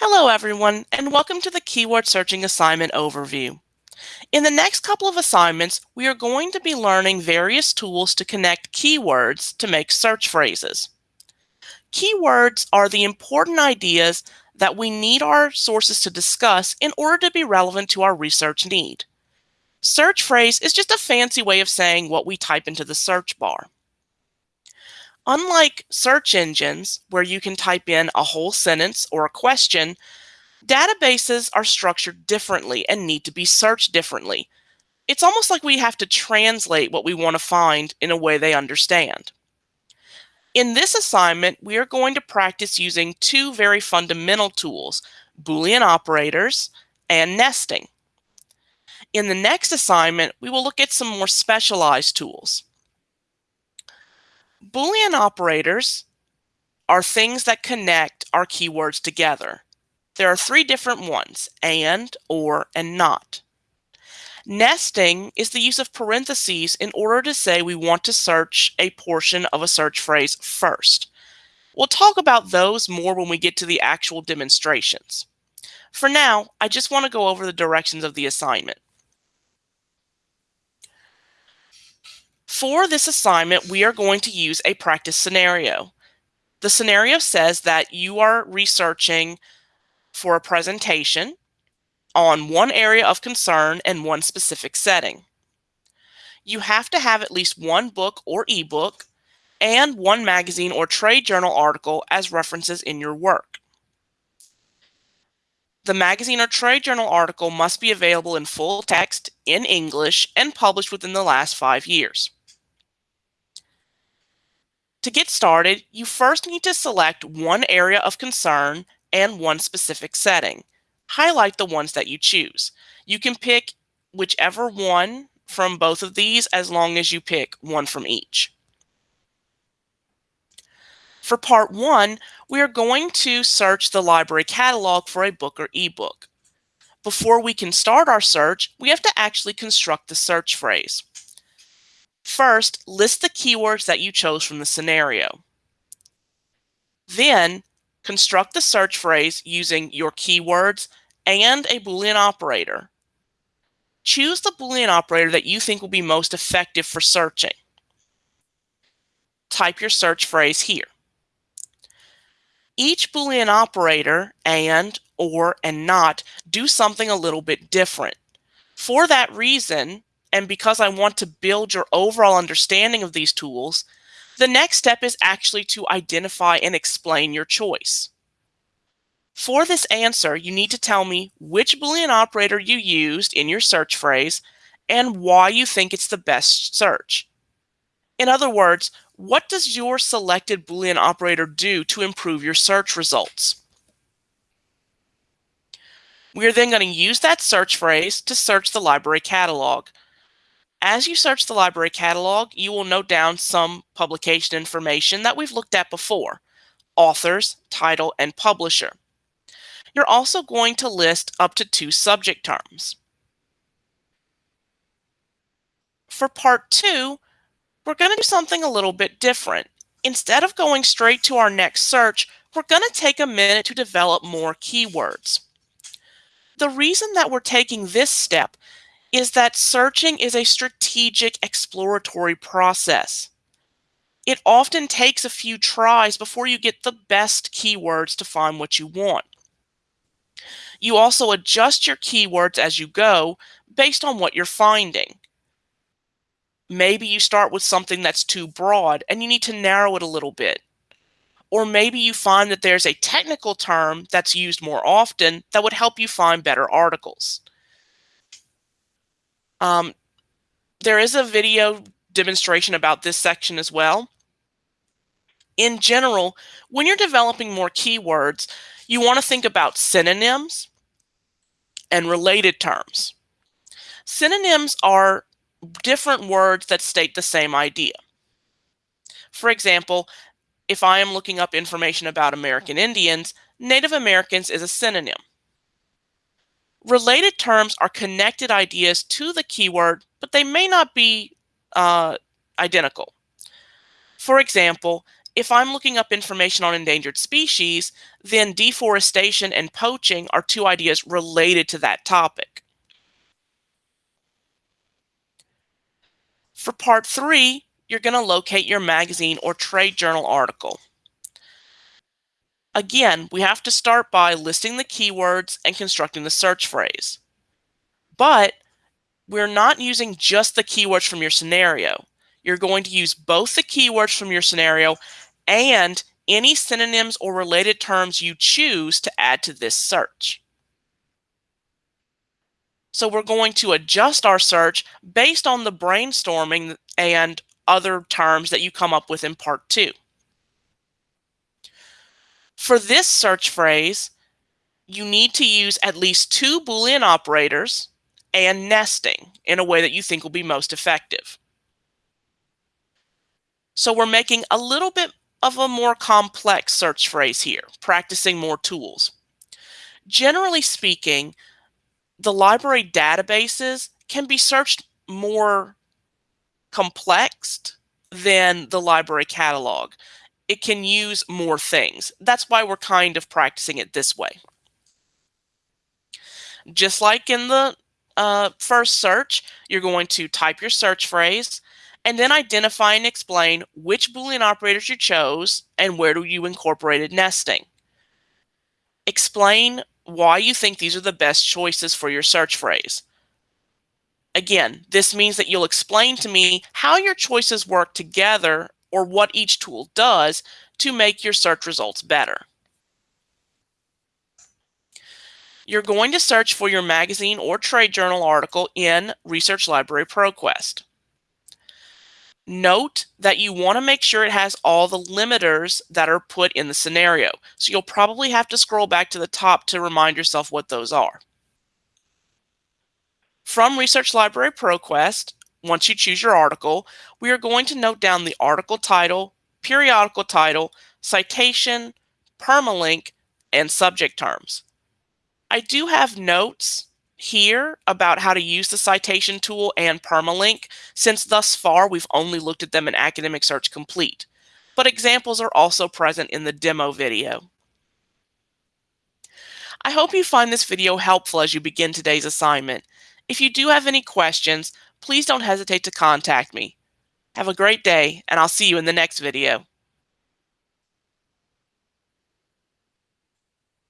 Hello everyone, and welcome to the Keyword Searching Assignment Overview. In the next couple of assignments, we are going to be learning various tools to connect keywords to make search phrases. Keywords are the important ideas that we need our sources to discuss in order to be relevant to our research need. Search phrase is just a fancy way of saying what we type into the search bar. Unlike search engines, where you can type in a whole sentence or a question, databases are structured differently and need to be searched differently. It's almost like we have to translate what we want to find in a way they understand. In this assignment, we are going to practice using two very fundamental tools, Boolean operators and nesting. In the next assignment, we will look at some more specialized tools. Boolean operators are things that connect our keywords together. There are three different ones, and, or, and not. Nesting is the use of parentheses in order to say we want to search a portion of a search phrase first. We'll talk about those more when we get to the actual demonstrations. For now, I just want to go over the directions of the assignment. For this assignment, we are going to use a practice scenario. The scenario says that you are researching for a presentation on one area of concern and one specific setting. You have to have at least one book or ebook and one magazine or trade journal article as references in your work. The magazine or trade journal article must be available in full text in English and published within the last five years. To get started, you first need to select one area of concern and one specific setting. Highlight the ones that you choose. You can pick whichever one from both of these as long as you pick one from each. For part one, we are going to search the library catalog for a book or ebook. Before we can start our search, we have to actually construct the search phrase. First, list the keywords that you chose from the scenario. Then, construct the search phrase using your keywords and a Boolean operator. Choose the Boolean operator that you think will be most effective for searching. Type your search phrase here. Each Boolean operator, and, or, and not, do something a little bit different. For that reason, and because I want to build your overall understanding of these tools, the next step is actually to identify and explain your choice. For this answer, you need to tell me which Boolean operator you used in your search phrase and why you think it's the best search. In other words, what does your selected Boolean operator do to improve your search results? We are then going to use that search phrase to search the library catalog. As you search the library catalog, you will note down some publication information that we've looked at before, authors, title, and publisher. You're also going to list up to two subject terms. For part two, we're going to do something a little bit different. Instead of going straight to our next search, we're going to take a minute to develop more keywords. The reason that we're taking this step is that searching is a strategic exploratory process. It often takes a few tries before you get the best keywords to find what you want. You also adjust your keywords as you go based on what you're finding. Maybe you start with something that's too broad and you need to narrow it a little bit. Or maybe you find that there's a technical term that's used more often that would help you find better articles. Um, there is a video demonstration about this section as well. In general, when you're developing more keywords, you want to think about synonyms and related terms. Synonyms are different words that state the same idea. For example, if I am looking up information about American Indians, Native Americans is a synonym. Related terms are connected ideas to the keyword, but they may not be uh, identical. For example, If I'm looking up information on endangered species, then deforestation and poaching are two ideas related to that topic. For part three, you're going to locate your magazine or trade journal article. Again, we have to start by listing the keywords and constructing the search phrase. But we're not using just the keywords from your scenario. You're going to use both the keywords from your scenario and any synonyms or related terms you choose to add to this search. So we're going to adjust our search based on the brainstorming and other terms that you come up with in part two. For this search phrase, you need to use at least two Boolean operators and nesting in a way that you think will be most effective. So we're making a little bit of a more complex search phrase here, practicing more tools. Generally speaking, the library databases can be searched more complex than the library catalog. It can use more things. That's why we're kind of practicing it this way. Just like in the uh, first search, you're going to type your search phrase and then identify and explain which Boolean operators you chose and where do you incorporated nesting. Explain why you think these are the best choices for your search phrase. Again, this means that you'll explain to me how your choices work together or what each tool does to make your search results better. You're going to search for your magazine or trade journal article in Research Library ProQuest. Note that you want to make sure it has all the limiters that are put in the scenario. So you'll probably have to scroll back to the top to remind yourself what those are. From Research Library ProQuest, once you choose your article, we are going to note down the article title, periodical title, citation, permalink, and subject terms. I do have notes here about how to use the citation tool and permalink, since thus far we've only looked at them in Academic Search Complete, but examples are also present in the demo video. I hope you find this video helpful as you begin today's assignment. If you do have any questions, please don't hesitate to contact me. Have a great day, and I'll see you in the next video.